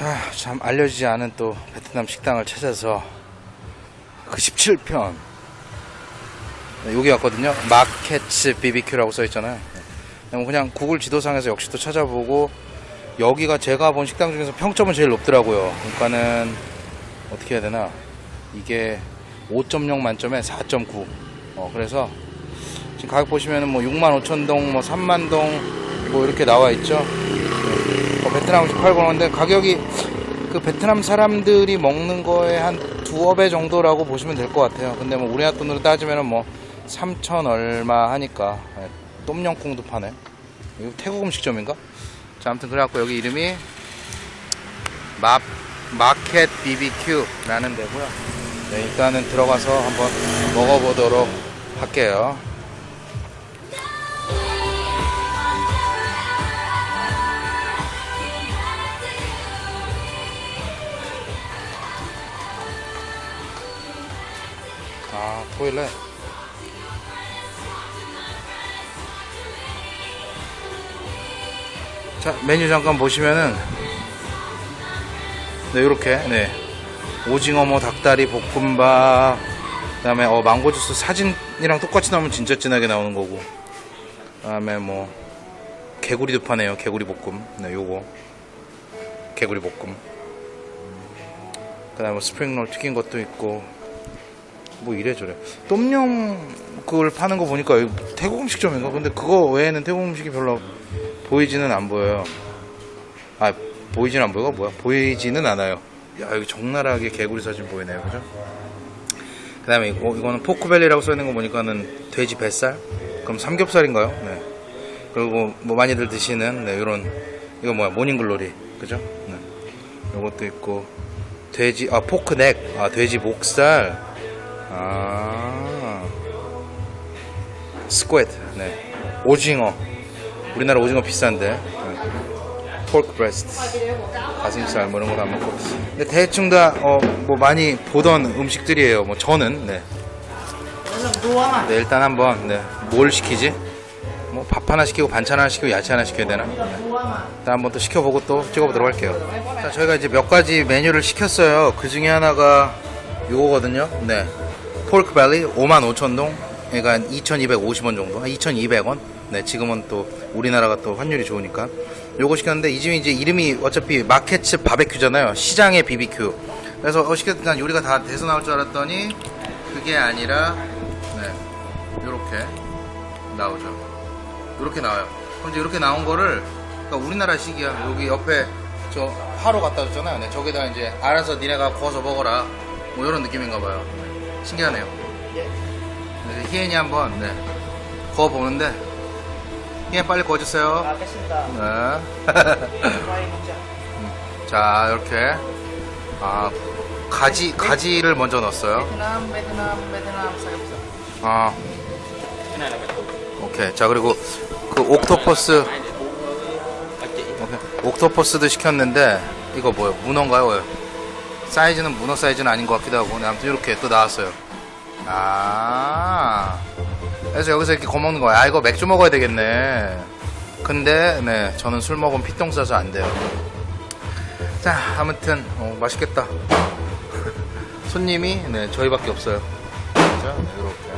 자, 참 알려지지 않은 또 베트남 식당을 찾아서 그 17편. 네, 여기 왔거든요. 마켓츠 BBQ라고 써 있잖아요. 네. 그냥 구글 지도상에서 역시 또 찾아보고 여기가 제가 본 식당 중에서 평점은 제일 높더라고요. 그러니까는 어떻게 해야 되나 이게 5.0 만점에 4.9. 어, 그래서 지금 가격 보시면은 뭐 6만 5천 동, 뭐 3만 동, 뭐 이렇게 나와 있죠. 어, 베트남 음식 팔고 하는데 가격이 그 베트남 사람들이 먹는 거에 한 두어 배 정도라고 보시면 될 것 같아요. 근데 뭐 우리나라 돈으로 따지면은 뭐 3천 얼마 하니까 예, 똠양꿍도 파네. 이거 태국 음식점인가? 자, 아무튼 그래갖고 여기 이름이 마, 마켓 BBQ라는 데고요. 네, 일단은 들어가서 한번 먹어보도록 할게요. 아, 토일렛. 자, 메뉴 잠깐 보시면은, 네, 요렇게, 네. 오징어, 뭐, 닭다리, 볶음밥, 그 다음에, 어, 망고 주스 사진이랑 똑같이 나오면 진짜 진하게 나오는 거고. 그 다음에 뭐, 개구리도 파네요. 개구리 볶음. 네, 요거. 개구리 볶음. 그 다음에 뭐 스프링롤 튀긴 것도 있고, 뭐 이래저래 똠영 그걸 파는 거 보니까 태국 음식점인가? 근데 그거 외에는 태국 음식이 별로 보이지는 안 보여요 아 보이지는 안 보여가 뭐야? 보이지는 않아요 야 여기 적나라하게 개구리 사진 보이네요 그죠? 그 다음에 이거, 이거는 pork belly라고 써있는 거 보니까는 돼지 뱃살? 그럼 삼겹살인가요? 네 그리고 뭐 많이들 드시는 네 요런 이거 뭐야 morning glory 그죠? 네 요것도 있고 돼지 아 pork neck 아 돼지 목살 아. squid 네. 오징어. 우리나라 오징어 비싼데. 네. pork breast. 가슴살 뭐 이런 거 다 먹고. 근데 대충 다어뭐 많이 보던 음식들이에요. 뭐 저는 네. 네 일단 한번 네. 뭘 시키지? 뭐 밥 하나 시키고 반찬 하나 시키고 야채 하나 시켜야 되나? 네. 일단 한번 또 시켜보고 또 찍어보도록 할게요. 자 저희가 이제 몇 가지 메뉴를 시켰어요. 그 중에 하나가 요거거든요. 네 폴크 밸리 55,000동 그러니까 2,250원 정도? 2,200원? 네 지금은 또 우리나라가 또 환율이 좋으니까. 요거 시켰는데 이 집이 이제 이름이 어차피 마켓츠 바베큐잖아요. 시장의 BBQ 그래서 어 시켰던 요리가 다 돼서 나올 줄 알았더니 그게 아니라 네 요렇게 나오죠. 요렇게 나와요. 그럼 이제 이렇게 나온 거를 그러니까 우리나라식이야. 여기 옆에 저 화로 갖다 줬잖아요. 네, 저기다 이제 알아서 니네가 구워서 먹어라. 뭐 이런 느낌인가 봐요 신기하네요. 네, 희엔이 한번 네, 구워 보는데 희엔 빨리 구워주세요. 알겠습니다. 네. 자 이렇게 아 가지 가지를 먼저 넣었어요. 베트남, 베트남, 베트남 삼겹살. 아 오케이 자 그리고 그 옥토퍼스 오케이. 옥토퍼스도 시켰는데 이거 뭐예요? 문어인가요? 사이즈는 문어 사이즈는 아닌 것 같기도 하고 네, 아무튼 이렇게 또 나왔어요. 아. 그래서 여기서 이렇게 거먹는 거야. 아 이거 맥주 먹어야 되겠네. 근데 네 저는 술 먹으면 피똥 싸서 안 돼요. 자 아무튼 어, 맛있겠다. 손님이 네 저희밖에 없어요. 자 네, 이렇게.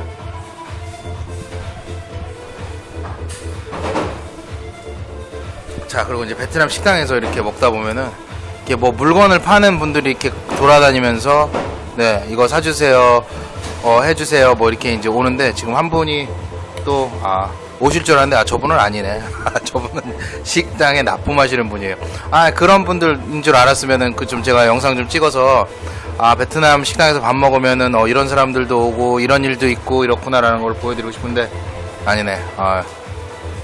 자 그리고 이제 베트남 식당에서 이렇게 먹다 보면은 이렇게 뭐 물건을 파는 분들이 이렇게 돌아다니면서 네 이거 사주세요 어 해주세요 뭐 이렇게 이제 오는데 지금 한 분이 또 아 오실 줄 알았는데 아 저분은 아니네. 아, 저분은 식당에 납품하시는 분이에요. 아 그런 분들인 줄 알았으면은 그 좀 제가 영상 좀 찍어서 아 베트남 식당에서 밥 먹으면은 어 이런 사람들도 오고 이런 일도 있고 이렇구나라는 걸 보여드리고 싶은데 아니네. 아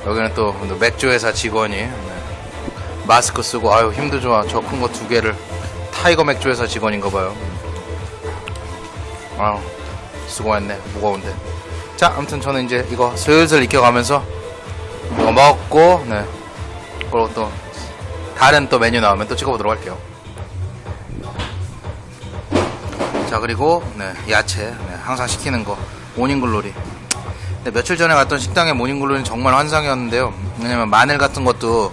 여기는 또 맥주 회사 직원이 네. 마스크 쓰고 아유 힘도 좋아. 저큰 거 두 개를. 타이거 맥주 회사 직원인가 봐요. 아 수고했네. 무거운데. 자 아무튼 저는 이제 이거 슬슬 익혀가면서 이거 먹고 네. 그리고 또 다른 또 메뉴 나오면 또 찍어보도록 할게요. 자 그리고 네 야채. 네, 항상 시키는 거. morning glory. 근데 며칠 전에 갔던 식당의 morning glory는 정말 환상이었는데요. 왜냐면 마늘 같은 것도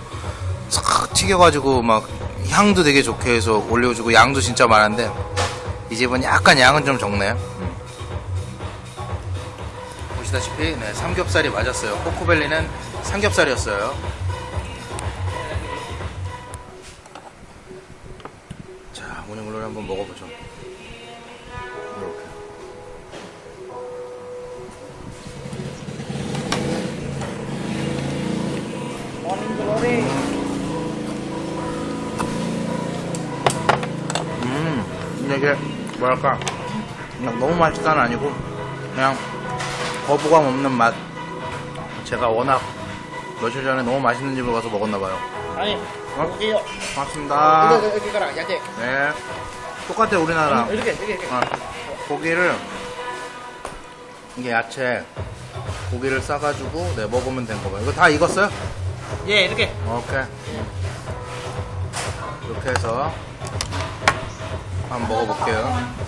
싹 튀겨가지고 막 향도 되게 좋게 해서 올려주고 양도 진짜 많은데 이 집은 약간 양은 좀 적네 음. 보시다시피 네, 삼겹살이 맞았어요 pork belly는 삼겹살이었어요 자 morning glory 한번 먹어보죠. 음, 근데 이게 뭐랄까 그냥 너무 맛있다는 아니고 그냥 거부감 없는 맛. 제가 워낙 며칠 전에 너무 맛있는 집을 가서 먹었나 봐요. 아니, 고기요. 고맙습니다. 이거 여기 가라, 야채. 네, 똑같아 우리나라. 이렇게, 이렇게, 이렇게. 어, 고기를 이게 야채 고기를 싸가지고 네 먹으면 된 거봐요. 이거 다 익었어요? 예, 이렇게. 오케이. 이렇게 해서 한번 먹어볼게요.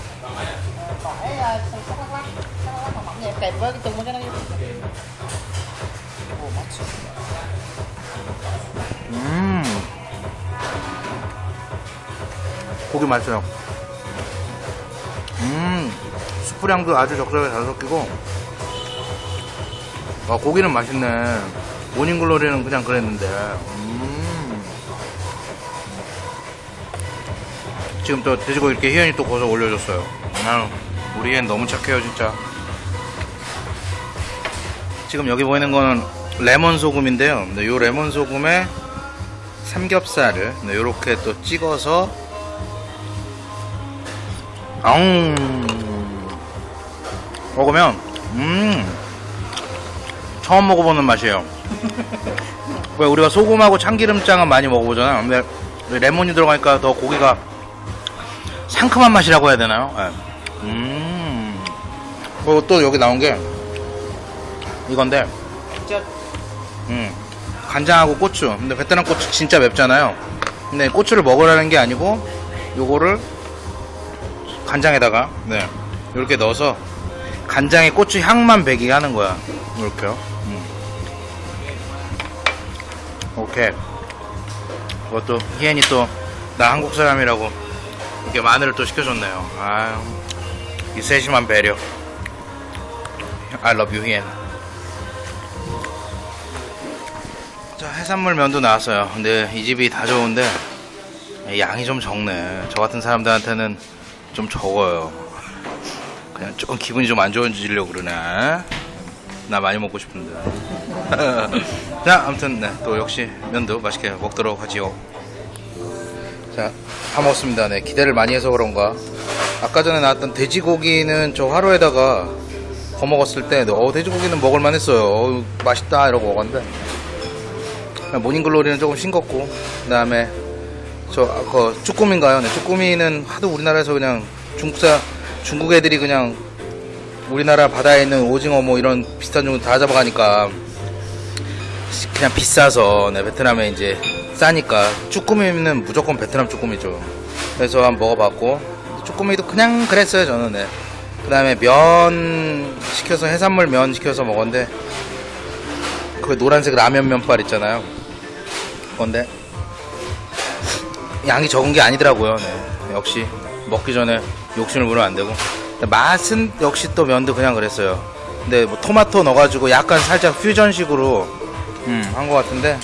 Uh. 음 고기 맛있어요 음 수프량도 아주 적절하게 잘 섞이고 와 고기는 맛있네 모닝글로리는 그냥 그랬는데 음 지금 또 돼지고기 이렇게 희연이 또 거서 올려줬어요 아, 우리 애 너무 착해요 진짜 지금 여기 보이는 거는 레몬 소금인데요. 네, 요 레몬 소금에 삼겹살을 네, 요렇게 또 찍어서 아웅 먹으면 음 처음 먹어보는 맛이에요. 왜 우리가 소금하고 참기름장은 많이 먹어보잖아. 근데 레몬이 들어가니까 더 고기가 상큼한 맛이라고 해야 되나요? 네. 음 그리고 또 여기 나온 게 이건데 Chết. 음, 간장하고 고추. 근데 베트남 고추 진짜 맵잖아요. 근데 고추를 먹으라는 게 아니고 요거를 간장에다가 네 이렇게 넣어서 간장에 고추 향만 배기게 하는 거야. 이렇게요. 음. 오케이. 그것도 희엔이 또 나 한국 사람이라고 이렇게 마늘을 또 시켜줬네요. 아유, 이 세심한 배려. I love you, 희엔. 자 해산물 면도 나왔어요 근데 이 집이 다 좋은데 양이 좀 적네 저 같은 사람들한테는 좀 적어요 그냥 조금 기분이 좀 안 좋아지려고 그러네 나 많이 먹고 싶은데 자 아무튼 네, 또 역시 면도 맛있게 먹도록 하지요 자 다 먹었습니다. 네 기대를 많이 해서 그런가. 아까 전에 나왔던 돼지고기는 저 화로에다가 거 먹었을 때 어, 돼지고기는 먹을만 했어요. 어, 맛있다 이러고 먹었는데. 모닝글로리는 조금 싱겁고 그 다음에 저 그 쭈꾸미인가요? 네, 쭈꾸미는 하도 우리나라에서 그냥 중국사 중국 애들이 그냥 우리나라 바다에 있는 오징어 뭐 이런 비슷한 종류 다 잡아가니까 그냥 비싸서 네, 베트남에 이제 싸니까 쭈꾸미는 무조건 베트남 쭈꾸미죠. 그래서 한번 먹어봤고 쭈꾸미도 그냥 그랬어요 저는. 네. 그 다음에 면 시켜서 해산물 면 시켜서 먹었는데 그 노란색 라면 면발 있잖아요. 건데 양이 적은 게 아니더라고요. 네. 역시 먹기 전에 욕심을 부리면 안 되고 맛은 역시 또 면도 그냥 그랬어요. 근데 뭐 토마토 넣어가지고 약간 살짝 퓨전식으로 음, 한 것 같은데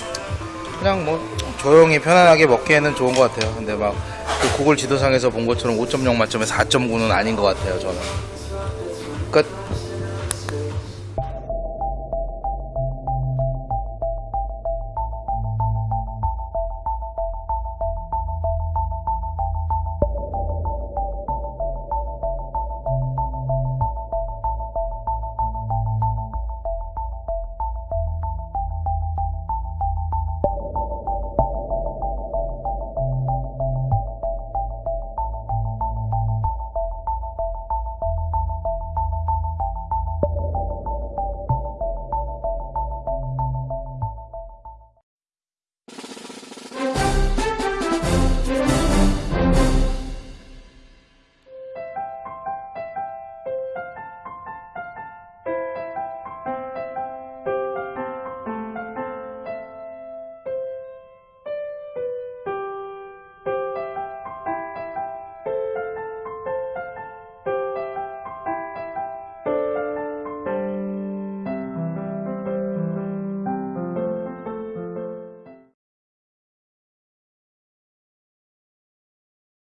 그냥 뭐 조용히 편안하게 먹기에는 좋은 것 같아요. 근데 막 그 구글 지도상에서 본 것처럼 5.0 만점에 4.9는 아닌 것 같아요. 저는.